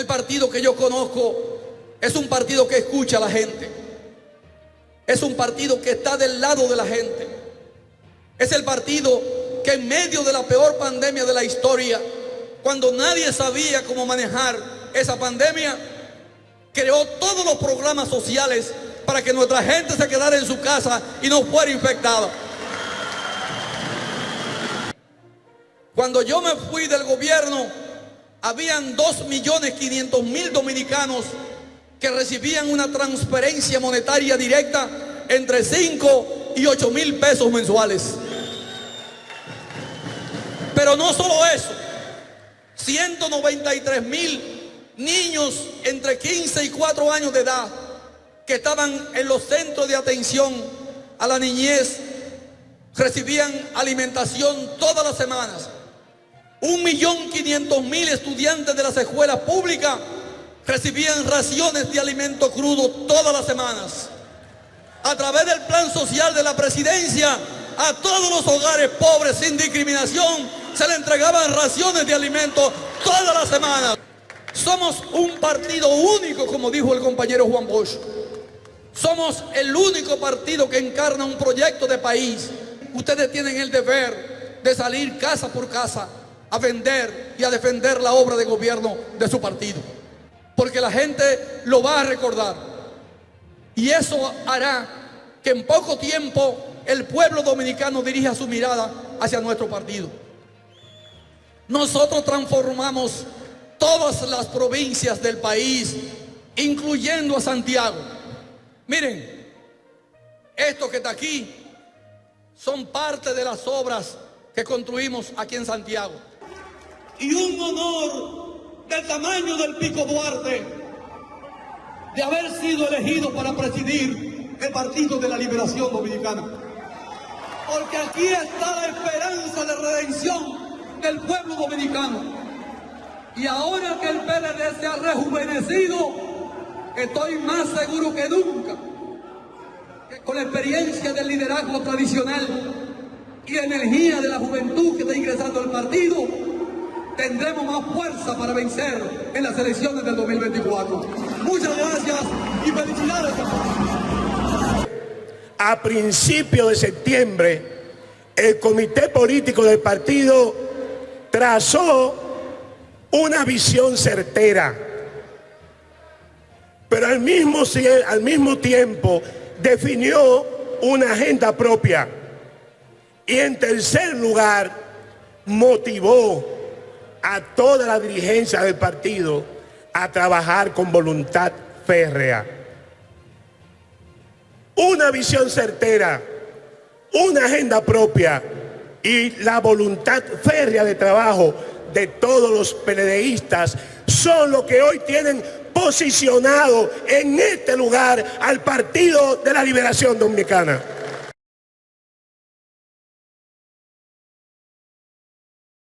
El partido que yo conozco es un partido que escucha a la gente. Es un partido que está del lado de la gente. Es el partido que en medio de la peor pandemia de la historia, cuando nadie sabía cómo manejar esa pandemia, creó todos los programas sociales para que nuestra gente se quedara en su casa y no fuera infectada. Cuando yo me fui del gobierno, habían 2.500.000 dominicanos que recibían una transferencia monetaria directa entre 5 y 8 mil pesos mensuales. Pero no solo eso, 193 mil niños entre 15 y 4 años de edad que estaban en los centros de atención a la niñez recibían alimentación todas las semanas. Un millón quinientos mil estudiantes de las escuelas públicas recibían raciones de alimento crudo todas las semanas. A través del plan social de la presidencia, a todos los hogares pobres sin discriminación se le entregaban raciones de alimento todas las semanas. Somos un partido único, como dijo el compañero Juan Bosch. Somos el único partido que encarna un proyecto de país. Ustedes tienen el deber de salir casa por casa a vender y a defender la obra de gobierno de su partido. Porque la gente lo va a recordar. Y eso hará que en poco tiempo el pueblo dominicano dirija su mirada hacia nuestro partido. Nosotros transformamos todas las provincias del país, incluyendo a Santiago. Miren, esto que está aquí son parte de las obras que construimos aquí en Santiago. Y un honor del tamaño del Pico Duarte de haber sido elegido para presidir el Partido de la Liberación Dominicana. Porque aquí está la esperanza de redención del pueblo dominicano. Y ahora que el PLD se ha rejuvenecido, estoy más seguro que nunca que con la experiencia del liderazgo tradicional y la energía de la juventud que está ingresando al partido, tendremos más fuerza para vencer en las elecciones del 2024. Muchas gracias y felicidades. A principios de septiembre, el comité político del partido trazó una visión certera, pero al mismo, al mismo tiempo definió una agenda propia. Y en tercer lugar, motivó a toda la dirigencia del partido a trabajar con voluntad férrea. Una visión certera, una agenda propia y la voluntad férrea de trabajo de todos los PLDistas son los que hoy tienen posicionado en este lugar al Partido de la Liberación Dominicana.